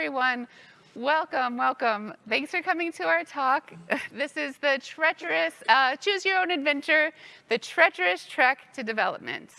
everyone. Welcome, welcome. Thanks for coming to our talk. This is the treacherous, uh, choose your own adventure, the treacherous trek to development.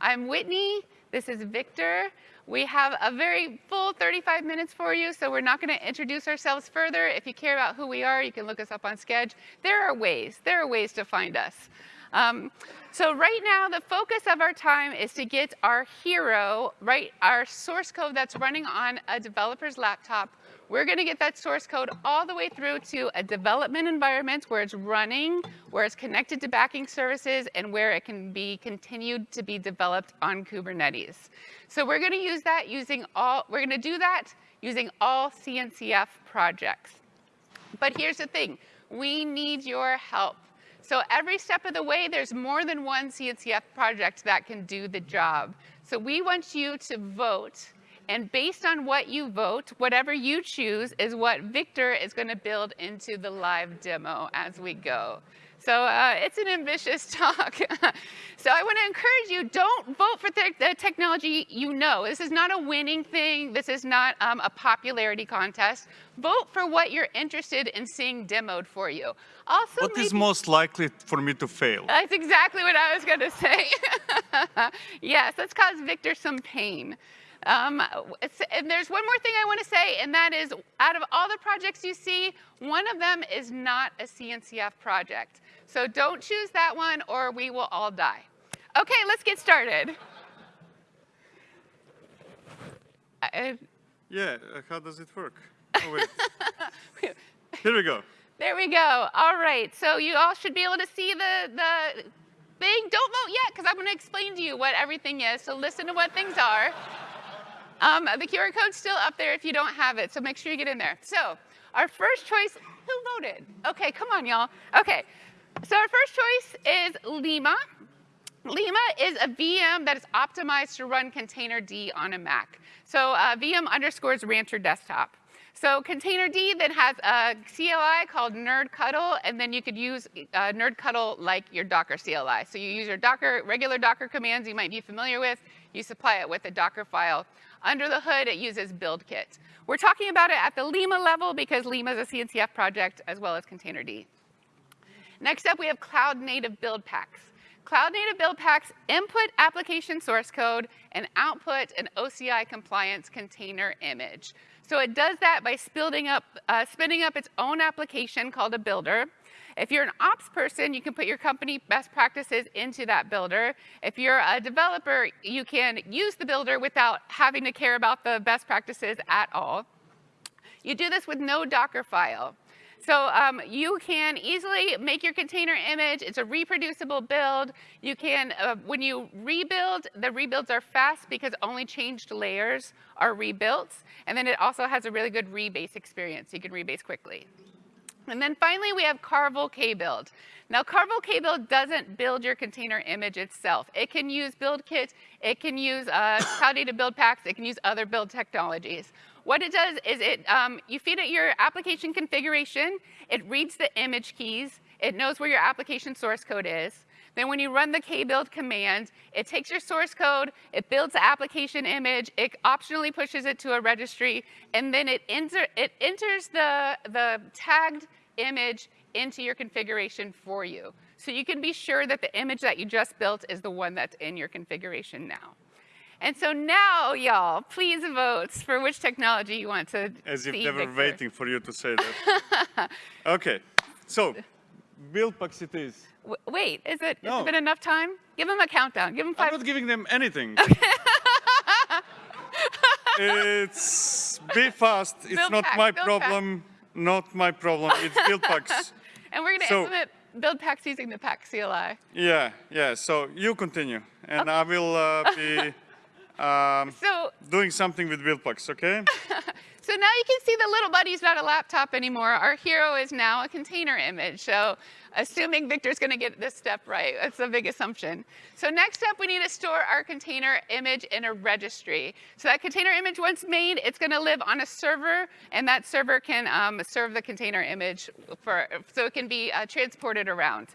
I'm Whitney, this is Viktor. We have a very full 35 minutes for you, so we're not gonna introduce ourselves further. If you care about who we are, you can look us up on Sched. There are ways, there are ways to find us. Um, so right now, the focus of our time is to get our hero, right, our source code that's running on a developer's laptop. We're gonna get that source code all the way through to a development environment where it's running, where it's connected to backing services, and where it can be continued to be developed on Kubernetes. So we're gonna use that using all, we're gonna do that using all CNCF projects. But here's the thing, we need your help. So every step of the way, there's more than one CNCF project that can do the job. So we want you to vote. And based on what you vote, whatever you choose is what Viktor is going to build into the live demo as we go. So uh, it's an ambitious talk. so I want to encourage you, don't vote for the technology you know. This is not a winning thing. This is not um, a popularity contest. Vote for what you're interested in seeing demoed for you. Also, what maybe, is most likely for me to fail? That's exactly what I was going to say. yes, let's cause Viktor some pain. Um, and there's one more thing I want to say, and that is out of all the projects you see, one of them is not a CNCF project. So don't choose that one or we will all die. Okay, let's get started. I, yeah, uh, how does it work? Oh, Here we go. There we go. All right, so you all should be able to see the, the thing. Don't vote yet, because I'm going to explain to you what everything is, so listen to what things are. Um, the QR code's still up there if you don't have it, so make sure you get in there. So our first choice, who voted? Okay, come on, y'all. Okay, so our first choice is Lima. Lima is a VM that is optimized to run Containerd on a Mac. So uh, VM underscores Rancher Desktop. So Containerd then has a CLI called nerdctl, and then you could use uh, nerdctl like your Docker CLI. So you use your Docker, regular Docker commands you might be familiar with, you supply it with a Docker file. Under the hood, it uses BuildKit. We're talking about it at the Lima level because Lima is a CNCF project as well as Containerd. Next up, we have cloud native build packs. Cloud native build packs input application source code and output an OCI compliance container image. So it does that by spinning up, uh, spinning up its own application called a builder. If you're an ops person, you can put your company best practices into that builder. If you're a developer, you can use the builder without having to care about the best practices at all. You do this with no Docker file. So um, you can easily make your container image. It's a reproducible build. You can, uh, when you rebuild, the rebuilds are fast because only changed layers are rebuilt. And then it also has a really good rebase experience. You can rebase quickly. And then finally, we have Carvel kbld. Now, Carvel kbld doesn't build your container image itself. It can use BuildKit, it can use uh, Cloud Native Build Packs, it can use other build technologies. What it does is it, um, you feed it your application configuration, it reads the image keys, it knows where your application source code is. Then when you run the kbld command, it takes your source code, it builds the application image, it optionally pushes it to a registry, and then it, enter, it enters the, the tagged image into your configuration for you. So you can be sure that the image that you just built is the one that's in your configuration now. And so now, y'all, please vote for which technology you want to As if they were waiting for you to say that. okay, so build packs it is. Wait, is it, no. has it been enough time? Give them a countdown. Give them five. I'm not giving them anything. Okay. it's be fast. It's build not pack, my problem. Pack. Not my problem. It's build packs. and we're going to so, implement build packs using the pack CLI. Yeah, yeah. So you continue, and okay. I will uh, be um, so, doing something with build packs. Okay. So now you can see the little buddy's not a laptop anymore. Our hero is now a container image. So assuming Viktor's going to get this step right, that's a big assumption. So next up, we need to store our container image in a registry. So that container image, once made, it's going to live on a server, and that server can um, serve the container image for, so it can be uh, transported around.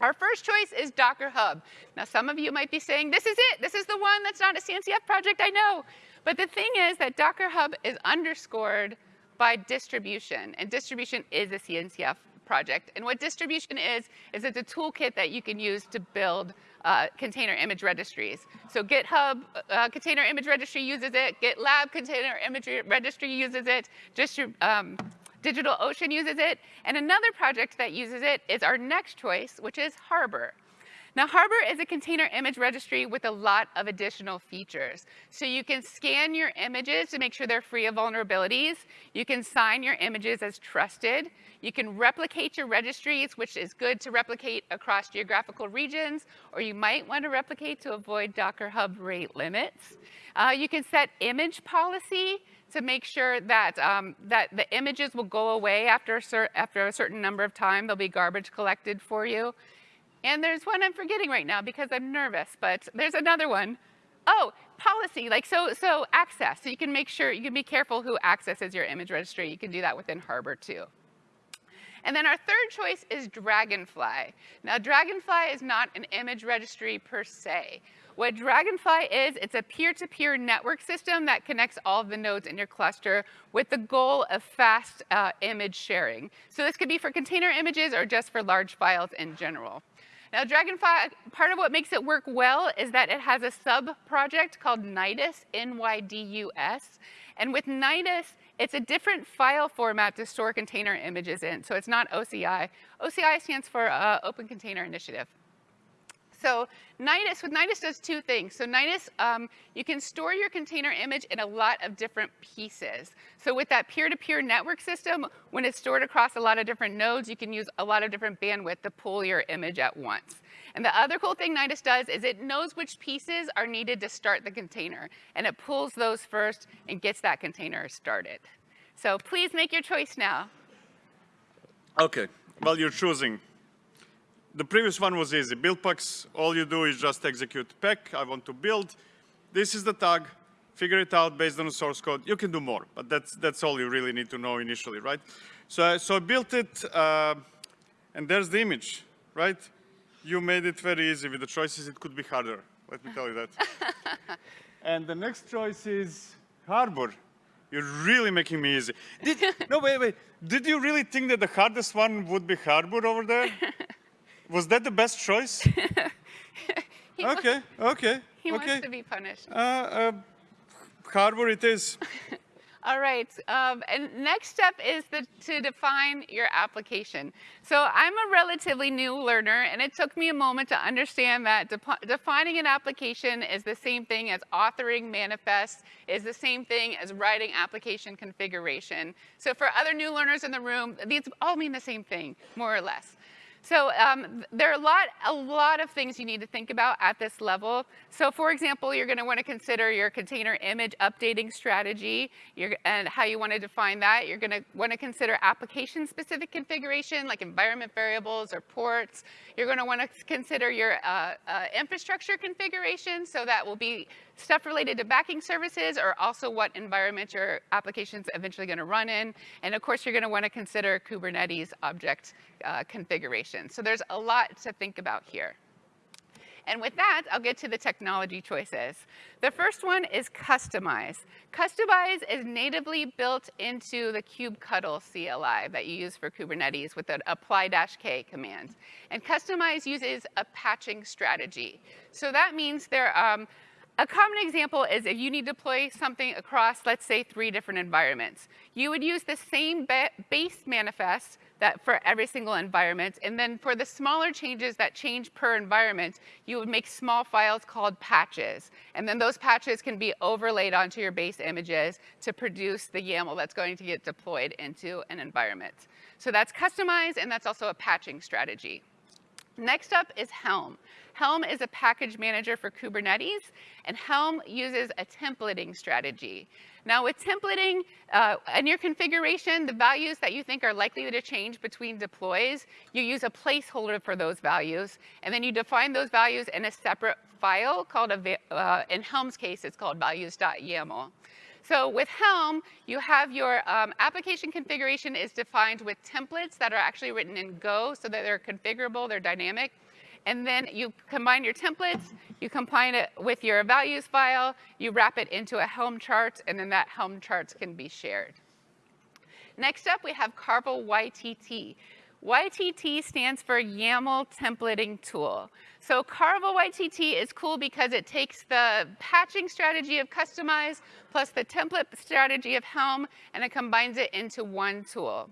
Our first choice is Docker Hub. Now, some of you might be saying, this is it. This is the one that's not a CNCF project, I know. But the thing is that Docker Hub is underscored by distribution, and distribution is a CNCF project. And what distribution is, is it's a toolkit that you can use to build uh, container image registries. So GitHub uh, Container Image Registry uses it, GitLab Container Image Registry uses it, Distri um, DigitalOcean uses it, and another project that uses it is our next choice, which is Harbor. Now, Harbor is a container image registry with a lot of additional features. So you can scan your images to make sure they're free of vulnerabilities. You can sign your images as trusted. You can replicate your registries, which is good to replicate across geographical regions, or you might want to replicate to avoid Docker Hub rate limits. Uh, you can set image policy to make sure that, um, that the images will go away after a, after a certain number of time. There'll be garbage collected for you. And there's one I'm forgetting right now because I'm nervous, but there's another one. Oh, policy, like so, so access. So you can make sure, you can be careful who accesses your image registry. You can do that within Harbor too. And then our third choice is Dragonfly. Now, Dragonfly is not an image registry per se. What Dragonfly is, it's a peer-to-peer -peer network system that connects all of the nodes in your cluster with the goal of fast uh, image sharing. So this could be for container images or just for large files in general. Now, Dragonfly, part of what makes it work well is that it has a sub-project called Nydus, N-Y-D-U-S. And with Nydus, it's a different file format to store container images in. So it's not OCI. OCI stands for uh, Open Container Initiative. So Nydus, with Nydus does two things. So Nydus, um, you can store your container image in a lot of different pieces. So with that peer-to-peer -peer network system, when it's stored across a lot of different nodes, you can use a lot of different bandwidth to pull your image at once. And the other cool thing Nydus does is it knows which pieces are needed to start the container. And it pulls those first and gets that container started. So please make your choice now. Okay, well, you're choosing the previous one was easy. Buildpacks, all you do is just execute pack. I want to build. This is the tag. Figure it out based on the source code. You can do more, but that's, that's all you really need to know initially, right? So, so I built it, uh, and there's the image, right? You made it very easy. With the choices, it could be harder. Let me tell you that. and the next choice is Harbor. You're really making me easy. Did, no, wait, wait. Did you really think that the hardest one would be Harbor over there? Was that the best choice? okay, okay. He okay. wants to be punished. Uh, uh, Harbor it is. All right, um, and next step is the, to define your application. So I'm a relatively new learner, and it took me a moment to understand that de defining an application is the same thing as authoring manifests, is the same thing as writing application configuration. So for other new learners in the room, these all mean the same thing, more or less. So um, there are a lot, a lot of things you need to think about at this level. So for example, you're going to want to consider your container image updating strategy and how you want to define that. You're going to want to consider application-specific configuration, like environment variables or ports. You're going to want to consider your uh, uh, infrastructure configuration, so that will be stuff related to backing services or also what environment your application's eventually going to run in. And of course, you're going to want to consider Kubernetes object uh, configuration. So there's a lot to think about here. And with that, I'll get to the technology choices. The first one is Kustomize. Kustomize is natively built into the kubectl CLI that you use for Kubernetes with an apply-k command. And Kustomize uses a patching strategy. So that means there, um, a common example is if you need to deploy something across, let's say, three different environments. You would use the same base manifest that for every single environment, and then for the smaller changes that change per environment, you would make small files called patches. And then those patches can be overlaid onto your base images to produce the YAML that's going to get deployed into an environment. So that's customized, and that's also a patching strategy. Next up is Helm. Helm is a package manager for Kubernetes, and Helm uses a templating strategy. Now with templating, uh, in your configuration, the values that you think are likely to change between deploys, you use a placeholder for those values, and then you define those values in a separate file called, a, uh, in Helm's case, it's called values.yaml. So with Helm, you have your um, application configuration is defined with templates that are actually written in Go so that they're configurable, they're dynamic. and then you combine your templates, you combine it with your values file, you wrap it into a Helm chart, and then that Helm charts can be shared. Next up, we have Carvel YTT. YTT stands for YAML Templating Tool. So Carvel YTT is cool because it takes the patching strategy of Kustomize plus the template strategy of Helm, and it combines it into one tool.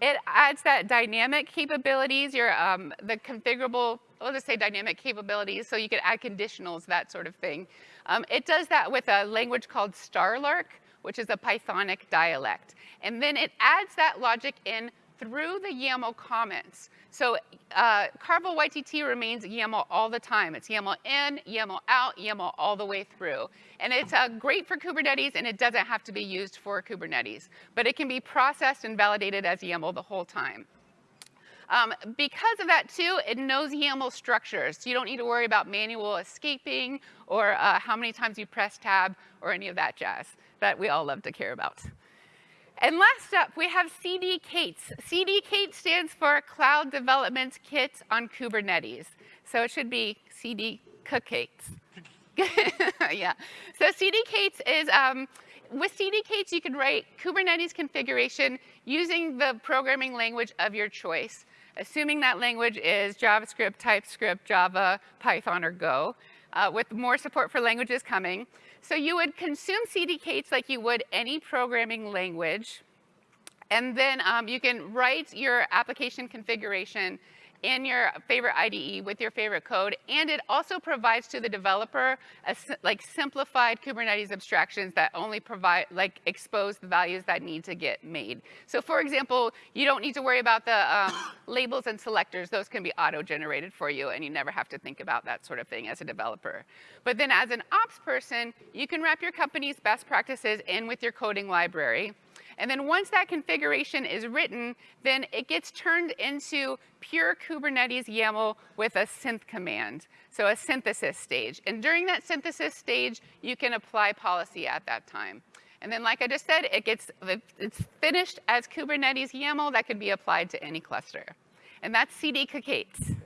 It adds that dynamic capabilities, your um, the configurable, I'll just say dynamic capabilities, so you can add conditionals, that sort of thing. Um, it does that with a language called Starlark, which is a Pythonic dialect. And then it adds that logic in through the YAML comments. So uh, Carvel YTT remains YAML all the time. It's YAML in, YAML out, YAML all the way through. And it's uh, great for Kubernetes, and it doesn't have to be used for Kubernetes. But it can be processed and validated as YAML the whole time. Um, because of that too, it knows YAML structures. So you don't need to worry about manual escaping or uh, how many times you press tab or any of that jazz that we all love to care about. And last up, we have cdk8s. CD KATES stands for Cloud Development Kit on Kubernetes. So it should be CD KATES. yeah. So cdk8s is, um, with cdk8s, you can write Kubernetes configuration using the programming language of your choice, assuming that language is JavaScript, TypeScript, Java, Python, or Go, uh, with more support for languages coming. So you would consume cdk8s like you would any programming language. And then um, you can write your application configuration in your favorite IDE with your favorite code. And it also provides to the developer a, like simplified Kubernetes abstractions that only provide, like expose the values that need to get made. So for example, you don't need to worry about the um, labels and selectors. Those can be auto-generated for you and you never have to think about that sort of thing as a developer. But then as an ops person, you can wrap your company's best practices in with your coding library. And then once that configuration is written, then it gets turned into pure Kubernetes YAML with a synth command, so a synthesis stage. And during that synthesis stage, you can apply policy at that time. And then like I just said, it gets, it's finished as Kubernetes YAML that can be applied to any cluster. And that's cdk8s.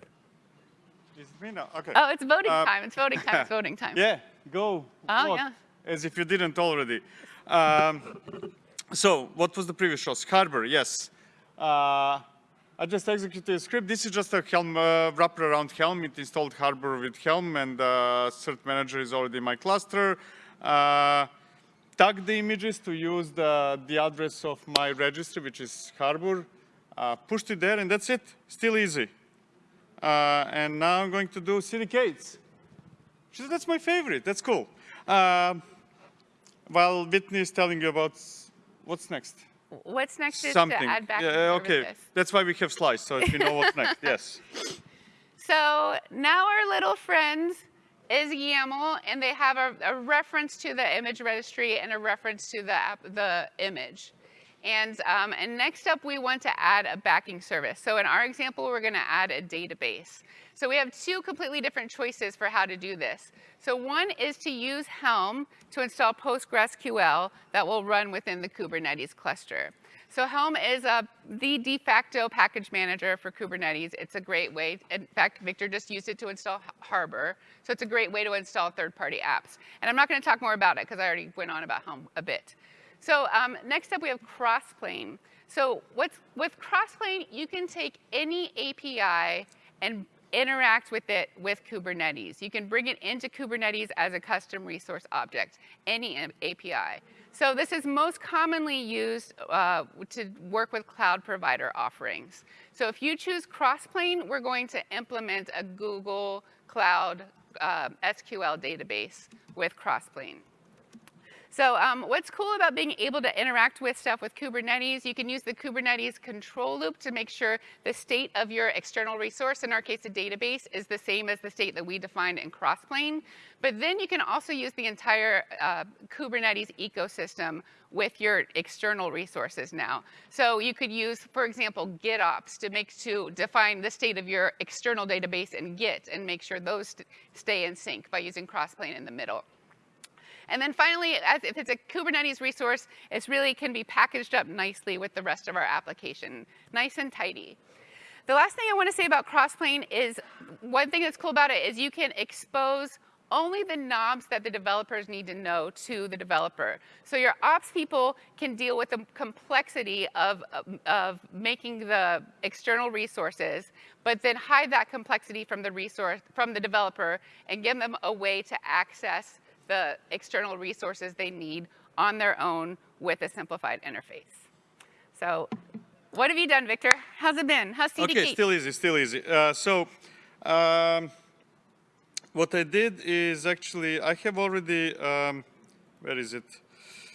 Is it me now? Okay. Oh, it's voting uh, time. It's voting time. It's voting time. Yeah, go. Oh, yeah. As if you didn't already. Um, so what was the previous show? Harbor, yes. Uh, I just executed a script. This is just a Helm uh, wrapper around Helm. It installed Harbor with Helm and uh, Cert Manager is already in my cluster. Uh, tag the images to use the, the address of my registry, which is Harbor. Uh, pushed it there and that's it. Still easy. Uh, and now I'm going to do cdk8s. She said, That's my favorite. That's cool. Uh, while Whitney is telling you about what's next? What's next is Something. to add back yeah, Okay, that's why we have slides, so if you know what's next, yes. So now our little friends is YAML, and they have a, a, reference to the image registry and a reference to the, app, the image. And, um, and next up, we want to add a backing service. So in our example, we're going to add a database. So we have two completely different choices for how to do this. So one is to use Helm to install PostgreSQL that will run within the Kubernetes cluster. So Helm is a, the de facto package manager for Kubernetes. It's a great way. In fact, Viktor just used it to install Harbor. So it's a great way to install third-party apps. And I'm not going to talk more about it because I already went on about Helm a bit. So um, next up, we have Crossplane. So with Crossplane, you can take any API and interact with it with Kubernetes. You can bring it into Kubernetes as a custom resource object, any API. So this is most commonly used uh, to work with cloud provider offerings. So if you choose Crossplane, we're going to implement a Google Cloud uh, SQL database with Crossplane. So um, what's cool about being able to interact with stuff with Kubernetes, you can use the Kubernetes control loop to make sure the state of your external resource, in our case a database, is the same as the state that we defined in Crossplane. But then you can also use the entire uh, Kubernetes ecosystem with your external resources now. So you could use, for example, GitOps to make to define the state of your external database in Git and make sure those st stay in sync by using Crossplane in the middle. And then finally, as if it's a Kubernetes resource, it really can be packaged up nicely with the rest of our application, nice and tidy. The last thing I want to say about Crossplane is one thing that's cool about it is you can expose only the knobs that the developers need to know to the developer. So your ops people can deal with the complexity of, of making the external resources, but then hide that complexity from the resource, from the developer and give them a way to access the external resources they need on their own with a simplified interface. So what have you done, Viktor? How's it been? How's CDK? Okay, still easy, still easy. Uh, so, um, what I did is actually, I have already, um, where is it?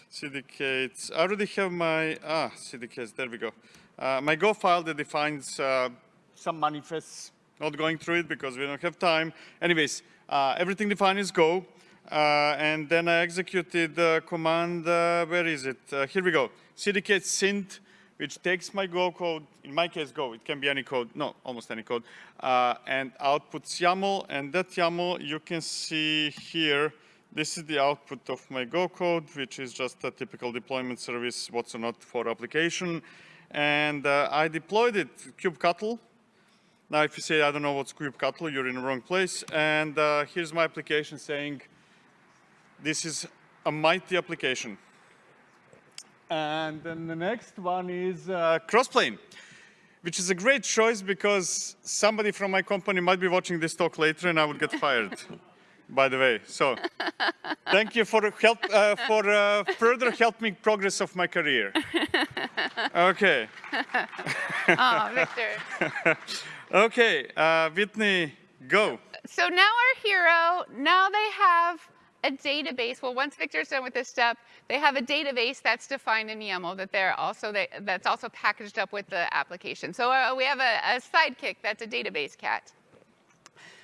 CDK, I already have my, ah, CDKs, there we go. Uh, my Go file that defines uh, some manifests, not going through it because we don't have time. Anyways, uh, everything defined is Go. Uh, and then I executed the command, uh, where is it? Uh, here we go, CDK synth which takes my Go code, in my case Go, it can be any code, no, almost any code, and outputs YAML, and that YAML you can see here, this is the output of my Go code, which is just a typical deployment service, what's or not for application, and uh, I deployed it kubectl. Now if you say, I don't know what's kubectl, you're in the wrong place, and uh, here's my application saying, this is a mighty application. And then the next one is uh, Crossplane, which is a great choice because somebody from my company might be watching this talk later and I would get fired, by the way. So thank you for help uh, for uh, further helping progress of my career. Okay. oh, Viktor. okay, uh, Whitney, go. So now our hero, now they have a database. Well, once Viktor's done with this step, they have a database that's defined in YAML that they're also they, that's also packaged up with the application. So uh, we have a, a sidekick that's a database cat.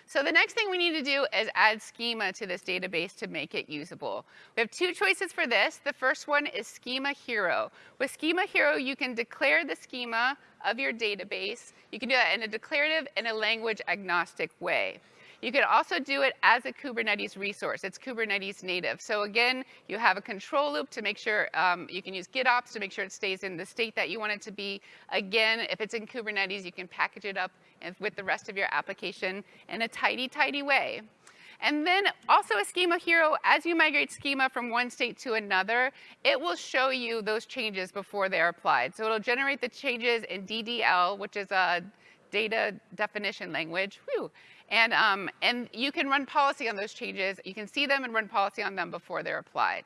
So the next thing we need to do is add schema to this database to make it usable. We have two choices for this. The first one is Schema Hero. With Schema Hero, you can declare the schema of your database. You can do that in a declarative and a language agnostic way. You can also do it as a Kubernetes resource. It's Kubernetes native. So again, you have a control loop to make sure um, you can use GitOps to make sure it stays in the state that you want it to be. Again, if it's in Kubernetes, you can package it up with the rest of your application in a tidy, tidy way. And then also a schema hero, as you migrate schema from one state to another, it will show you those changes before they're applied. So it'll generate the changes in DDL, which is a data definition language. Whew. And, um, and you can run policy on those changes. You can see them and run policy on them before they're applied.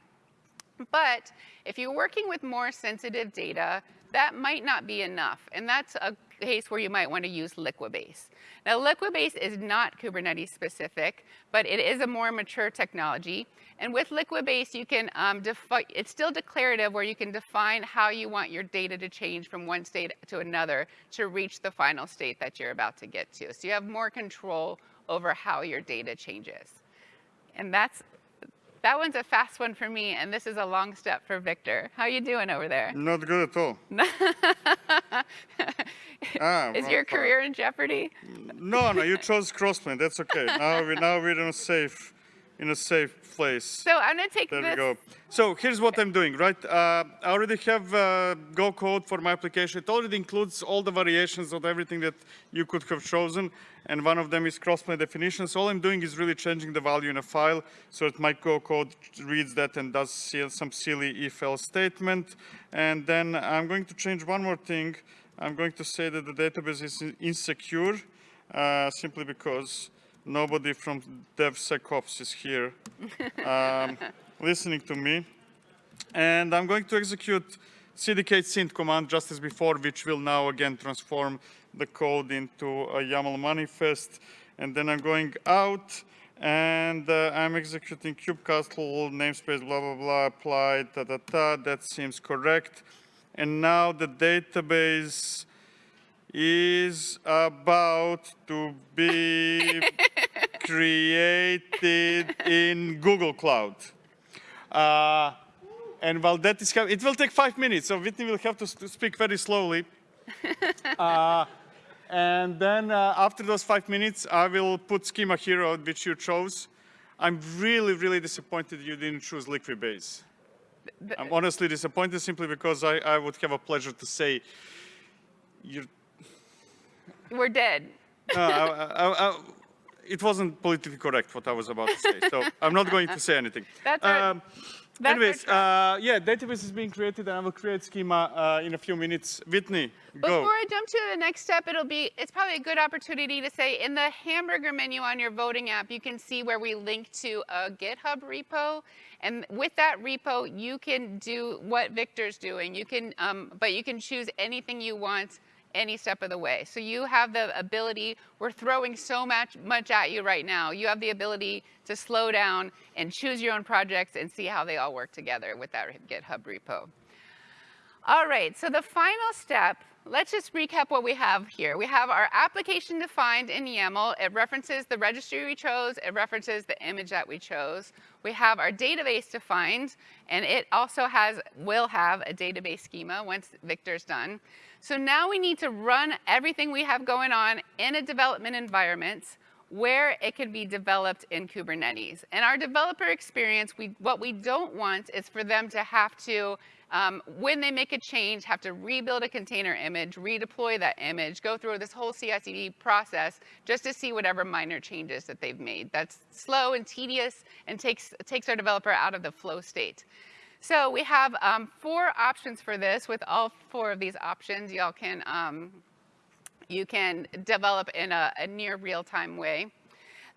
But if you're working with more sensitive data, that might not be enough. And that's a case where you might want to use Liquibase. Now, Liquibase is not Kubernetes specific, but it is a more mature technology. And with Liquibase, you can um, it's still declarative where you can define how you want your data to change from one state to another to reach the final state that you're about to get to. So you have more control over how your data changes. And that's that one's a fast one for me, and this is a long step for Viktor. How are you doing over there? Not good at all. ah, is your career in jeopardy? No, no, you chose Crossplane. That's okay. now we now we're in a safe, in a safe place. So I'm gonna take there this. There we go. So here's what I'm doing, right? Uh, I already have uh, Go code for my application. It already includes all the variations of everything that you could have chosen and one of them is crossplane definition. So all I'm doing is really changing the value in a file so that my Go code reads that and does some silly if-else statement. And then I'm going to change one more thing. I'm going to say that the database is insecure uh, simply because nobody from DevSecOps is here um, listening to me. And I'm going to execute CDK synth command just as before, which will now again transform the code into a YAML manifest. And then I'm going out and uh, I'm executing kubectl namespace blah blah blah applied ta ta ta that seems correct and now the database is about to be created in Google Cloud. Uh, and while that is it will take five minutes, so Whitney will have to speak very slowly. uh, and then uh, after those five minutes, I will put Schema Hero, which you chose. I'm really, really disappointed you didn't choose Liquibase. I'm honestly disappointed simply because I, I would have a pleasure to say, you're... We're dead. I, I, I, it wasn't politically correct what I was about to say, so I'm not going to say anything. That's our- um, that's anyways, uh, yeah, database is being created, and I will create schema uh, in a few minutes. Whitney, go. Before I jump to the next step, it'll be, it's probably a good opportunity to say in the hamburger menu on your voting app, you can see where we link to a GitHub repo. And with that repo, you can do what Viktor's doing. You can, um, but you can choose anything you want any step of the way. So you have the ability, we're throwing so much, much at you right now. You have the ability to slow down and choose your own projects and see how they all work together with that GitHub repo. All right, so the final step, let's just recap what we have here. We have our application defined in YAML. It references the registry we chose. It references the image that we chose. We have our database defined, and it also has, will have a database schema once Viktor's done. So now we need to run everything we have going on in a development environment where it can be developed in Kubernetes. And our developer experience, we, what we don't want is for them to have to, um, when they make a change, have to rebuild a container image, redeploy that image, go through this whole CI/CD process just to see whatever minor changes that they've made. That's slow and tedious and takes, takes our developer out of the flow state. So we have um, four options for this. With all four of these options, y'all can um, you can develop in a, a near real-time way.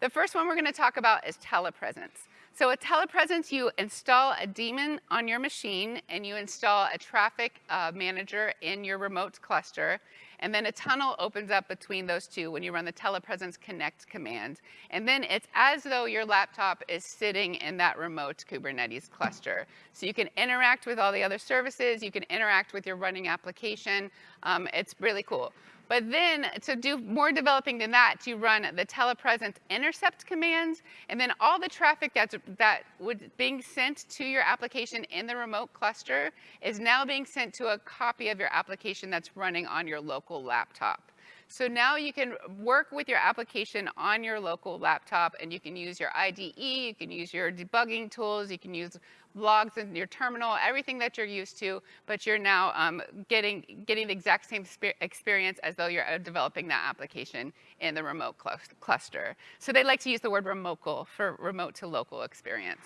The first one we're going to talk about is telepresence. So with telepresence, you install a daemon on your machine and you install a traffic uh, manager in your remote cluster. And then a tunnel opens up between those two when you run the telepresence connect command. And then it's as though your laptop is sitting in that remote Kubernetes cluster. So you can interact with all the other services, you can interact with your running application. Um, it's really cool. But then to do more developing than that, you run the telepresence intercept commands, and then all the traffic that's that would being sent to your application in the remote cluster is now being sent to a copy of your application that's running on your local laptop. So now you can work with your application on your local laptop and you can use your IDE, you can use your debugging tools, you can use logs in your terminal, everything that you're used to, but you're now um, getting, getting the exact same experience as though you're uh, developing that application in the remote cl cluster. So they like to use the word remocal for remote to local experience.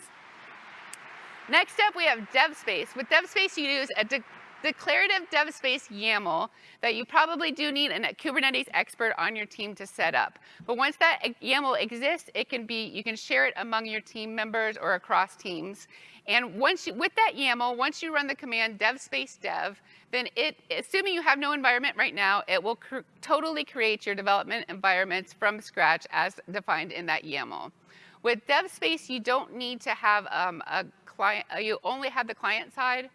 Next up, we have DevSpace. With DevSpace, you use a declarative dev space YAML that you probably do need a Kubernetes expert on your team to set up. But once that YAML exists, it can be, you can share it among your team members or across teams. And once you, with that YAML, once you run the command dev space dev, then it, assuming you have no environment right now, it will cr totally create your development environments from scratch as defined in that YAML. With dev space, you don't need to have um, a client, uh, you only have the client side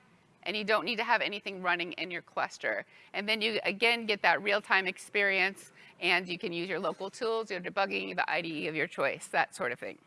and you don't need to have anything running in your cluster. And then you, again, get that real-time experience, and you can use your local tools, your debugging, the IDE of your choice, that sort of thing.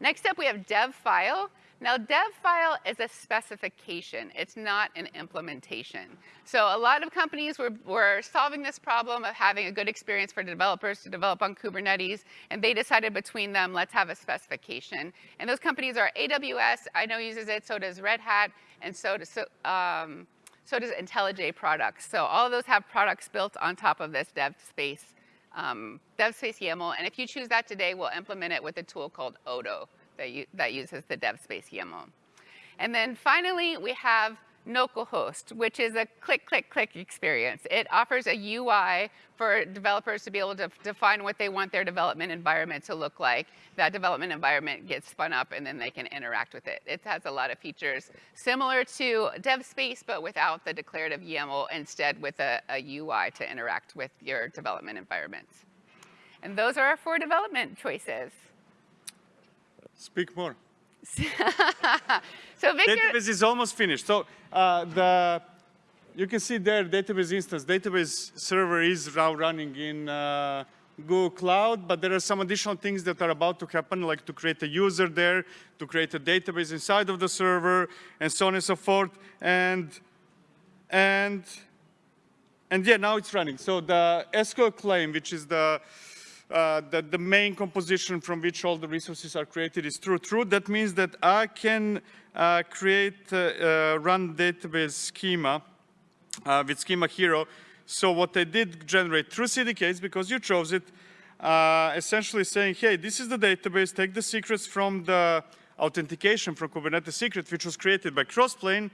Next up, we have dev file. Now, dev file is a specification. It's not an implementation. So a lot of companies were, were solving this problem of having a good experience for developers to develop on Kubernetes, and they decided between them, let's have a specification. And those companies are AWS, I know uses it, so does Red Hat, and so does, so, um, so does IntelliJ products. So all of those have products built on top of this dev space, um, dev space YAML, and if you choose that today, we'll implement it with a tool called Odo that, that uses the dev space YAML. And then finally, we have Nocalhost, which is a click, click, click experience. It offers a UI for developers to be able to define what they want their development environment to look like. That development environment gets spun up and then they can interact with it. It has a lot of features similar to DevSpace, but without the declarative YAML, instead with a, a UI to interact with your development environments. And those are our four development choices. Speak more. so Viktor, database is almost finished. So uh, the you can see there database instance. Database server is now running in uh, Google Cloud, but there are some additional things that are about to happen, like to create a user there, to create a database inside of the server, and so on and so forth. And and and yeah, now it's running. So the SQL claim, which is the uh, that the main composition from which all the resources are created is true. True, that means that I can uh, create, uh, uh run database schema uh, with schema hero So what I did generate through CDKs, because you chose it, essentially saying, hey, this is the database, take the secrets from the authentication from Kubernetes secret, which was created by Crossplane,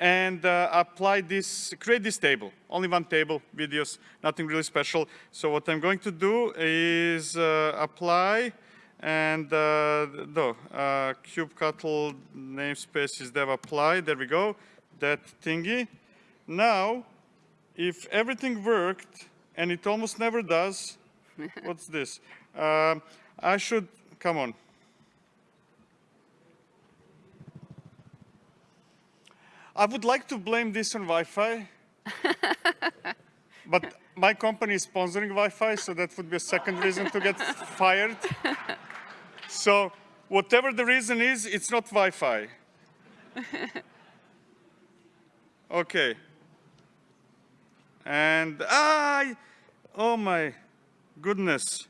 and uh, apply this, create this table. Only one table, videos, nothing really special. So what I'm going to do is uh, apply and uh, no, uh, kubectl namespace is dev apply. There we go, that thingy. Now, if everything worked, and it almost never does, what's this? Um, I should, come on. I would like to blame this on Wi-Fi, but my company is sponsoring Wi-Fi, so that would be a second reason to get fired. So whatever the reason is, it's not Wi-Fi. okay. And I, oh my goodness,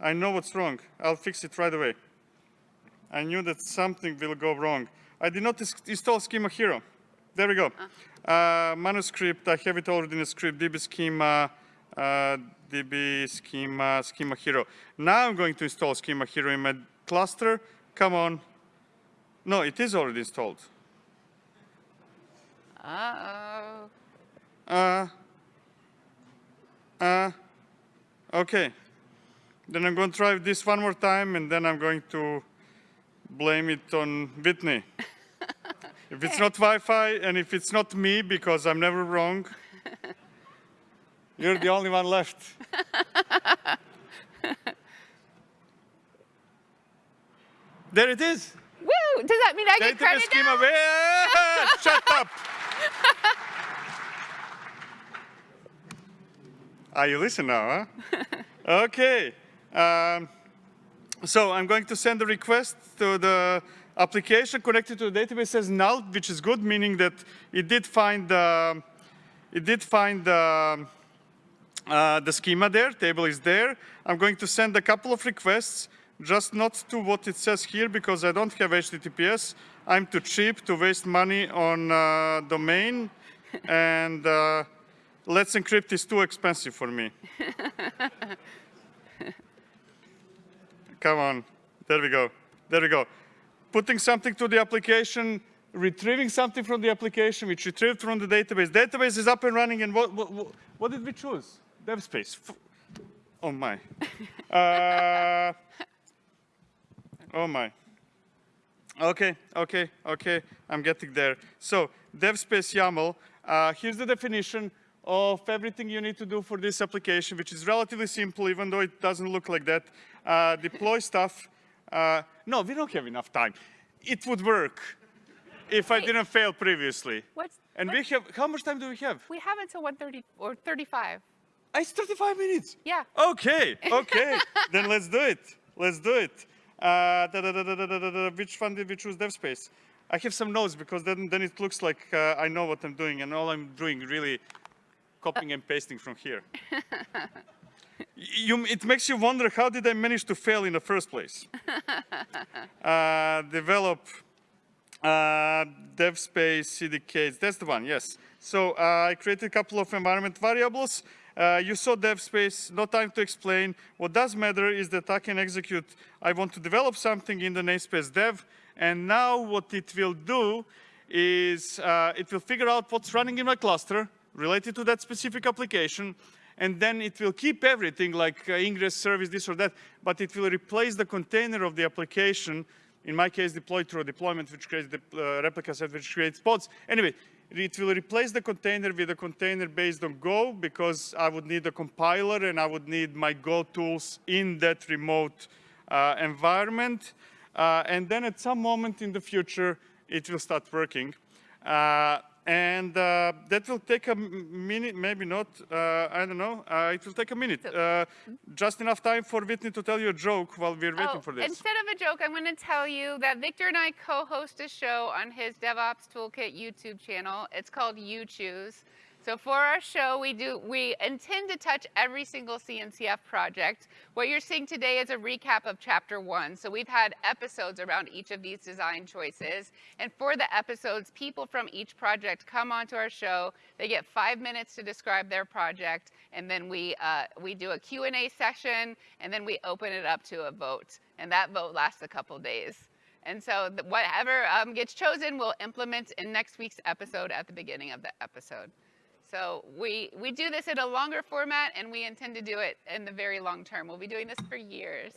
I know what's wrong. I'll fix it right away. I knew that something will go wrong. I did not install Schema Hero. There we go. Uh, manuscript, I have it already in the script, db schema, uh, db schema, schema hero. Now I'm going to install schema hero in my cluster. Come on. No, it is already installed. Uh-oh. Uh, uh, okay. Then I'm going to try this one more time and then I'm going to blame it on Whitney. if it's not Wi-Fi and if it's not me because I'm never wrong, you're the only one left. there it is. Woo! Does that mean I get Database credit schema. now? Wait, Shut up. Are you listening now, huh? okay. Um, so I'm going to send a request to the application connected to the database says null, which is good, meaning that it did find uh, it did find uh, uh, the schema there, table is there. I'm going to send a couple of requests, just not to what it says here because I don't have HTTPS. I'm too cheap to waste money on uh, domain, and uh, Let's Encrypt is too expensive for me. Come on, there we go, there we go. Putting something to the application, retrieving something from the application, which retrieved from the database. Database is up and running, and what, what, what- did we choose? DevSpace. F- Oh my. Uh, oh my. Okay, okay, okay, I'm getting there. So, DevSpace YAML, uh, here's the definition of everything you need to do for this application, which is relatively simple, even though it doesn't look like that. Uh, deploy stuff. No, we don't have enough time. It would work if Wait. I didn't fail previously. What's, and what's, we have, how much time do we have? We have until 1.30 or 35. Ah, it's 35 minutes? Yeah. Okay, okay. then let's do it. Let's do it. Uh, da, da, da, which fund did we choose, DevSpace? I have some notes because then, then it looks like uh, I know what I'm doing and all I'm doing really copying and pasting from here. You, it makes you wonder how did I manage to fail in the first place? uh, develop uh, DevSpace CDKs. That's the one, yes. So uh, I created a couple of environment variables. Uh, you saw DevSpace, no time to explain. What does matter is that I can execute, I want to develop something in the namespace dev, and now what it will do is uh, it will figure out what's running in my cluster related to that specific application, and then it will keep everything like uh, ingress service, this or that, but it will replace the container of the application, in my case deployed through a deployment which creates the uh, replica set which creates pods. Anyway, it will replace the container with a container based on Go because I would need a compiler and I would need my Go tools in that remote uh, environment. Uh, and then at some moment in the future, it will start working. Uh, and uh, that will take a minute, maybe not, uh, I don't know. Uh, it will take a minute. Uh, just enough time for Whitney to tell you a joke while we're waiting Oh, for this. instead of a joke, I'm going to tell you that Viktor and I co-host a show on his DevOps Toolkit YouTube channel. It's called You Choose. So for our show, we do we intend to touch every single CNCF project. What you're seeing today is a recap of chapter one. So we've had episodes around each of these design choices. And for the episodes, people from each project come onto our show. They get five minutes to describe their project, and then we uh, we do a Q&A session, and then we open it up to a vote. And that vote lasts a couple days. And so whatever um, gets chosen, we'll implement in next week's episode at the beginning of the episode. So we, we do this in a longer format and we intend to do it in the very long term. We'll be doing this for years.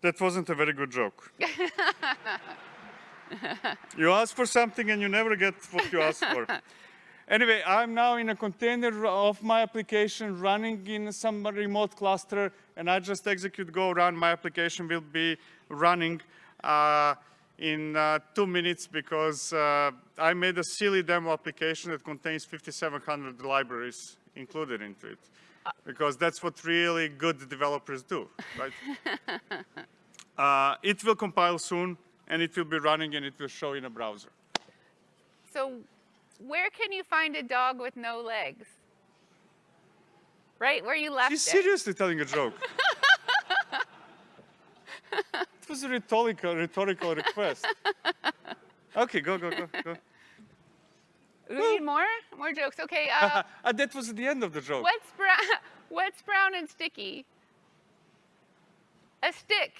That wasn't a very good joke. you ask for something and you never get what you ask for. Anyway, I'm now in a container of my application running in some remote cluster and I just execute go run. My application will be running uh, in uh, two minutes because uh, I made a silly demo application that contains 5,700 libraries included into it. Because that's what really good developers do, right? uh, it will compile soon and it will be running and it will show in a browser. So where can you find a dog with no legs? Right where you left She's it. seriously telling a joke. it was a rhetorical, rhetorical request. Okay, go, go, go, go. We need more? More jokes. Okay, uh, Ah, that was the end of the joke. what's, brown, what's brown and sticky? A stick.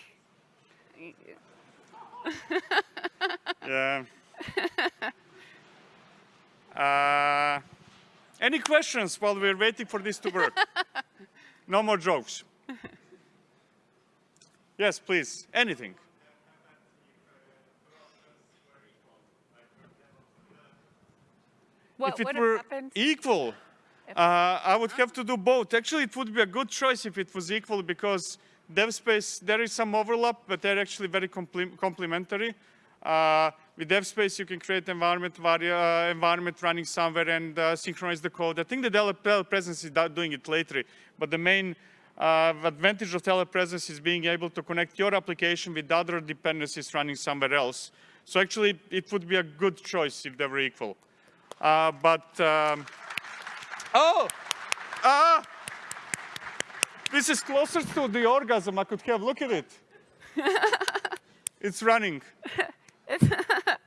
Yeah. Uh, any questions while we're waiting for this to work? no more jokes. Yes, please. Anything. What if it were happened? equal, uh, I would have to do both. Actually, it would be a good choice if it was equal because DevSpace, there is some overlap, but they're actually very complementary. Uh, with DevSpace, you can create environment, uh, environment running somewhere and uh, synchronize the code. I think the telepresence is doing it later, but the main uh, advantage of telepresence is being able to connect your application with other dependencies running somewhere else. So actually, it would be a good choice if they were equal. Uh, but, um, oh, ah, this is closer to the orgasm I could have. Look at it. it's running.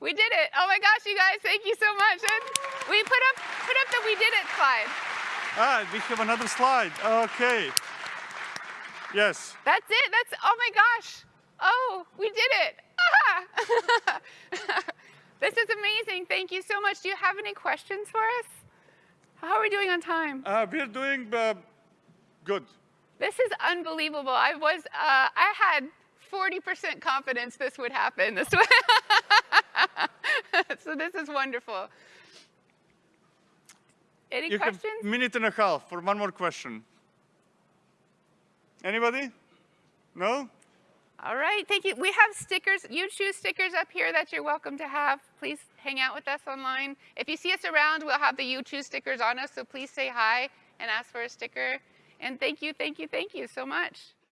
We did it. Oh my gosh, you guys, thank you so much. And we put up put up the we did it slide. Ah, we have another slide. Okay. Yes. That's it. That's oh my gosh. Oh, we did it. Ah! this is amazing. Thank you so much. Do you have any questions for us? How are we doing on time? Uh, we're doing uh, good. This is unbelievable. I was uh, I had 40% confidence this would happen this way. so this is wonderful. Any You questions? a minute and a half for one more question. Anybody? No? All right, thank you. We have stickers, you choose stickers up here that you're welcome to have. Please hang out with us online. If you see us around, we'll have the you choose stickers on us, so please say hi and ask for a sticker. And thank you, thank you, thank you so much.